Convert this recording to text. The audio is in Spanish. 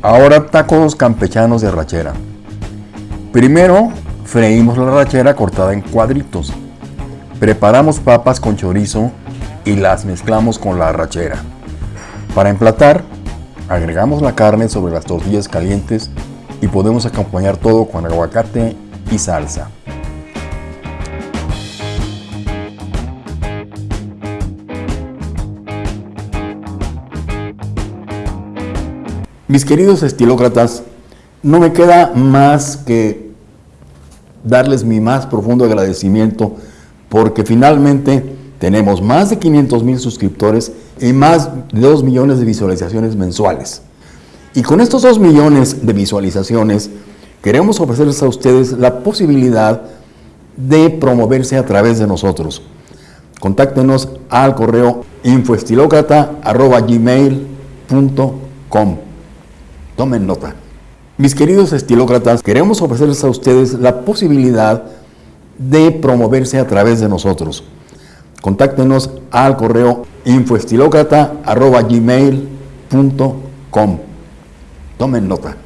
Ahora tacos campechanos de rachera. Primero freímos la rachera cortada en cuadritos. Preparamos papas con chorizo y las mezclamos con la rachera. Para emplatar, agregamos la carne sobre las tortillas calientes y podemos acompañar todo con aguacate y salsa. Mis queridos estilócratas, no me queda más que darles mi más profundo agradecimiento porque finalmente tenemos más de 500 mil suscriptores y más de 2 millones de visualizaciones mensuales. Y con estos 2 millones de visualizaciones queremos ofrecerles a ustedes la posibilidad de promoverse a través de nosotros. Contáctenos al correo infoestilocrata.gmail.com Tomen nota. Mis queridos estilócratas, queremos ofrecerles a ustedes la posibilidad de promoverse a través de nosotros. Contáctenos al correo infoestilocrata.gmail.com Tomen nota.